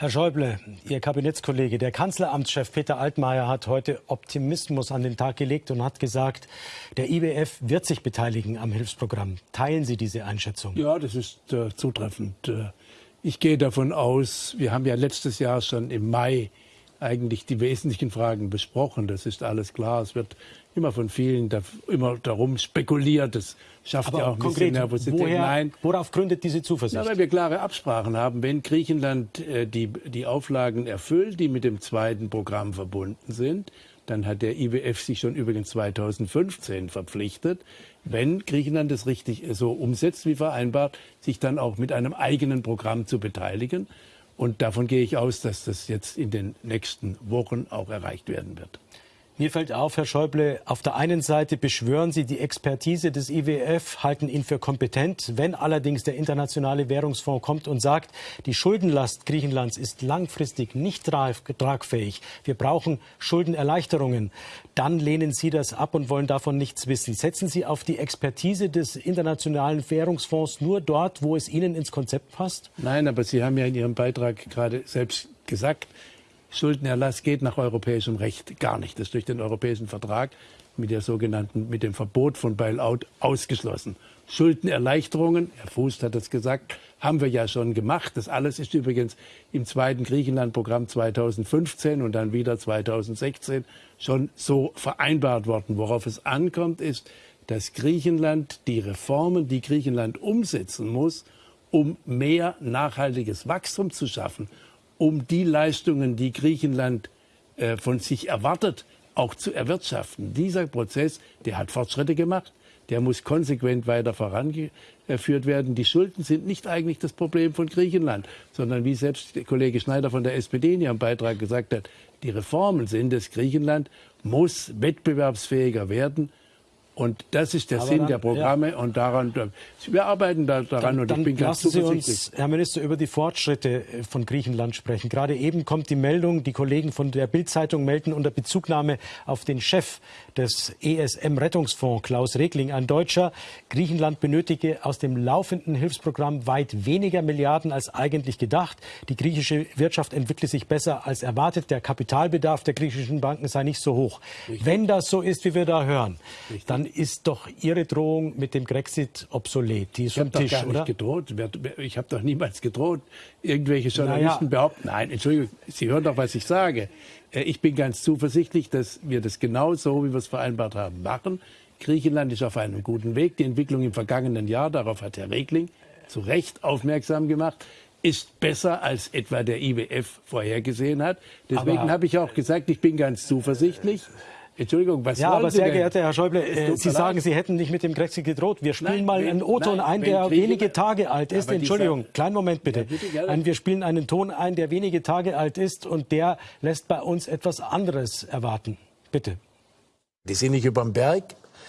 Herr Schäuble, Ihr Kabinettskollege, der Kanzleramtschef Peter Altmaier hat heute Optimismus an den Tag gelegt und hat gesagt, der IWF wird sich beteiligen am Hilfsprogramm. Teilen Sie diese Einschätzung? Ja, das ist äh, zutreffend. Äh, ich gehe davon aus, wir haben ja letztes Jahr schon im Mai eigentlich die wesentlichen Fragen besprochen. Das ist alles klar. Es wird immer von vielen da, immer darum spekuliert. Das schafft Aber ja auch ein konkret, bisschen Nervosität. Woher, Nein. Worauf gründet diese Zuversicht? Ja, weil wir klare Absprachen haben. Wenn Griechenland äh, die, die Auflagen erfüllt, die mit dem zweiten Programm verbunden sind, dann hat der IWF sich schon übrigens 2015 verpflichtet, wenn Griechenland es richtig so umsetzt wie vereinbart, sich dann auch mit einem eigenen Programm zu beteiligen. Und davon gehe ich aus, dass das jetzt in den nächsten Wochen auch erreicht werden wird. Mir fällt auf, Herr Schäuble, auf der einen Seite beschwören Sie die Expertise des IWF, halten ihn für kompetent. Wenn allerdings der Internationale Währungsfonds kommt und sagt, die Schuldenlast Griechenlands ist langfristig nicht tragfähig, wir brauchen Schuldenerleichterungen, dann lehnen Sie das ab und wollen davon nichts wissen. Setzen Sie auf die Expertise des Internationalen Währungsfonds nur dort, wo es Ihnen ins Konzept passt? Nein, aber Sie haben ja in Ihrem Beitrag gerade selbst gesagt, Schuldenerlass geht nach europäischem Recht gar nicht. Das ist durch den europäischen Vertrag mit der sogenannten, mit dem Verbot von Bailout ausgeschlossen. Schuldenerleichterungen, Herr Fuß hat das gesagt, haben wir ja schon gemacht. Das alles ist übrigens im zweiten Griechenland-Programm 2015 und dann wieder 2016 schon so vereinbart worden. Worauf es ankommt, ist, dass Griechenland die Reformen, die Griechenland umsetzen muss, um mehr nachhaltiges Wachstum zu schaffen um die Leistungen, die Griechenland äh, von sich erwartet, auch zu erwirtschaften. Dieser Prozess, der hat Fortschritte gemacht, der muss konsequent weiter vorangeführt werden. Die Schulden sind nicht eigentlich das Problem von Griechenland, sondern wie selbst der Kollege Schneider von der SPD in ihrem Beitrag gesagt hat, die Reformen sind es. Griechenland muss wettbewerbsfähiger werden und das ist der Aber Sinn dann, der Programme ja. und daran, wir arbeiten da, daran dann, und ich bin ganz lassen Sie uns, Herr Minister, über die Fortschritte äh, von Griechenland sprechen. Gerade eben kommt die Meldung, die Kollegen von der Bild-Zeitung melden unter Bezugnahme auf den Chef des ESM-Rettungsfonds, Klaus Regling, ein Deutscher. Griechenland benötige aus dem laufenden Hilfsprogramm weit weniger Milliarden als eigentlich gedacht. Die griechische Wirtschaft entwickle sich besser als erwartet. Der Kapitalbedarf der griechischen Banken sei nicht so hoch. Richtig. Wenn das so ist, wie wir da hören, Richtig. dann ist doch Ihre Drohung mit dem Grexit obsolet. Die ist ich habe doch gar nicht gedroht. Ich habe doch niemals gedroht. Irgendwelche Journalisten naja. behaupten, nein, Entschuldigung, Sie hören doch, was ich sage. Äh, ich bin ganz zuversichtlich, dass wir das genau so, wie wir es vereinbart haben, machen. Griechenland ist auf einem guten Weg. Die Entwicklung im vergangenen Jahr, darauf hat Herr Regling zu Recht aufmerksam gemacht, ist besser als etwa der IWF vorhergesehen hat. Deswegen habe ich auch gesagt, ich bin ganz zuversichtlich. Entschuldigung, was Ja, aber Sie sehr denn? geehrter Herr Schäuble, äh, Sie sagen, Sie hätten nicht mit dem Grexit gedroht. Wir spielen nein, mal wenn, einen O-Ton ein, der wenige Tage alt ist. Entschuldigung, kleinen Moment bitte. Ja, bitte ein, wir spielen einen Ton ein, der wenige Tage alt ist und der lässt bei uns etwas anderes erwarten. Bitte. Die sind nicht über dem Berg.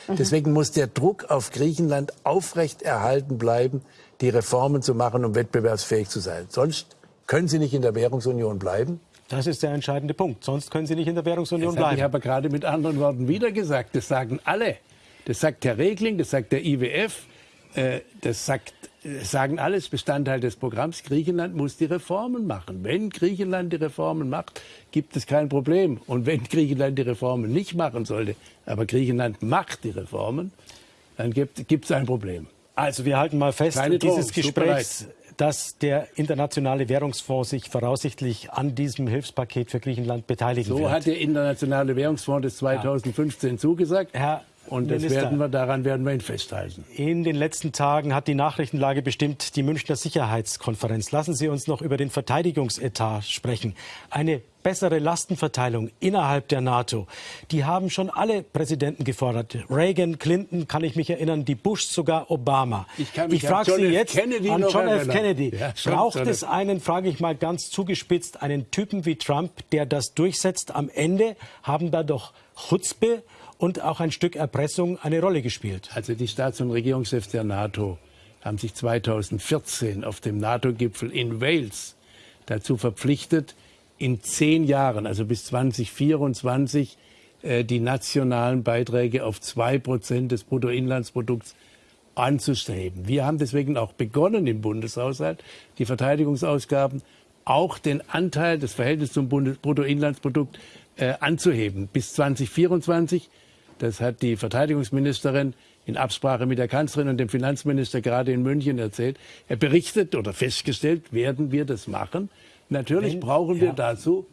Mhm. Deswegen muss der Druck auf Griechenland aufrecht erhalten bleiben, die Reformen zu machen, um wettbewerbsfähig zu sein. Sonst können Sie nicht in der Währungsunion bleiben. Das ist der entscheidende Punkt. Sonst können Sie nicht in der Währungsunion das bleiben. Ich habe gerade mit anderen Worten wieder gesagt. Das sagen alle. Das sagt Herr Regling, das sagt der IWF, äh, das sagt, das sagen alles Bestandteil des Programms. Griechenland muss die Reformen machen. Wenn Griechenland die Reformen macht, gibt es kein Problem. Und wenn Griechenland die Reformen nicht machen sollte, aber Griechenland macht die Reformen, dann gibt es ein Problem. Also wir halten mal fest, Keine dieses Gespräch dass der Internationale Währungsfonds sich voraussichtlich an diesem Hilfspaket für Griechenland beteiligen so wird. So hat der Internationale Währungsfonds das 2015 ja. zugesagt. Herr und das werden wir, daran werden wir ihn festhalten. In den letzten Tagen hat die Nachrichtenlage bestimmt die Münchner Sicherheitskonferenz. Lassen Sie uns noch über den Verteidigungsetat sprechen. Eine bessere Lastenverteilung innerhalb der NATO. Die haben schon alle Präsidenten gefordert. Reagan, Clinton, kann ich mich erinnern, die Bush, sogar Obama. Ich, ich frage Sie jetzt Kennedy an John F. Kennedy. Ja, Braucht es einen, frage ich mal ganz zugespitzt, einen Typen wie Trump, der das durchsetzt? Am Ende haben da doch Chutzpe und auch ein Stück Erpressung eine Rolle gespielt. Also die Staats- und Regierungschefs der NATO haben sich 2014 auf dem NATO-Gipfel in Wales dazu verpflichtet, in zehn Jahren, also bis 2024, äh, die nationalen Beiträge auf zwei Prozent des Bruttoinlandsprodukts anzustreben. Wir haben deswegen auch begonnen im Bundeshaushalt, die Verteidigungsausgaben auch den Anteil des Verhältnisses zum Bruttoinlandsprodukt äh, anzuheben bis 2024. Das hat die Verteidigungsministerin in Absprache mit der Kanzlerin und dem Finanzminister gerade in München erzählt. Er berichtet oder festgestellt, werden wir das machen. Natürlich Wenn, brauchen wir ja. dazu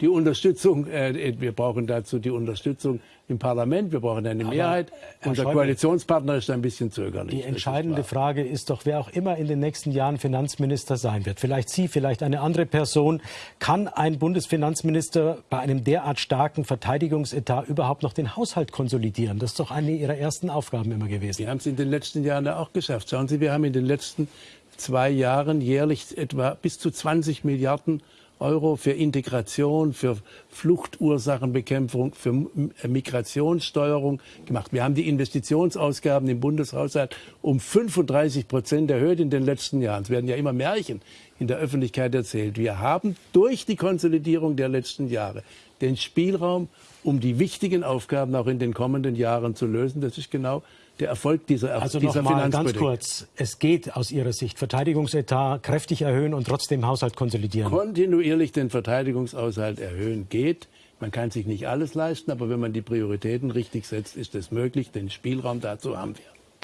die Unterstützung, äh, wir brauchen dazu die Unterstützung im Parlament, wir brauchen eine Aber Mehrheit. Unser Schäuble, Koalitionspartner ist ein bisschen zögerlich. Die entscheidende ist Frage ist doch, wer auch immer in den nächsten Jahren Finanzminister sein wird, vielleicht Sie, vielleicht eine andere Person, kann ein Bundesfinanzminister bei einem derart starken Verteidigungsetat überhaupt noch den Haushalt konsolidieren? Das ist doch eine Ihrer ersten Aufgaben immer gewesen. Wir haben es in den letzten Jahren auch geschafft. Schauen Sie, wir haben in den letzten zwei Jahren jährlich etwa bis zu 20 Milliarden Euro für Integration, für Fluchtursachenbekämpfung, für Migrationssteuerung gemacht. Wir haben die Investitionsausgaben im Bundeshaushalt um 35 Prozent erhöht in den letzten Jahren. Es werden ja immer Märchen in der Öffentlichkeit erzählt. Wir haben durch die Konsolidierung der letzten Jahre den Spielraum, um die wichtigen Aufgaben auch in den kommenden Jahren zu lösen. Das ist genau der Erfolg dieser, also dieser noch ganz kurz, es geht aus Ihrer Sicht Verteidigungsetat kräftig erhöhen und trotzdem Haushalt konsolidieren. Kontinuierlich den Verteidigungshaushalt erhöhen geht. Man kann sich nicht alles leisten, aber wenn man die Prioritäten richtig setzt, ist es möglich. Den Spielraum dazu haben wir.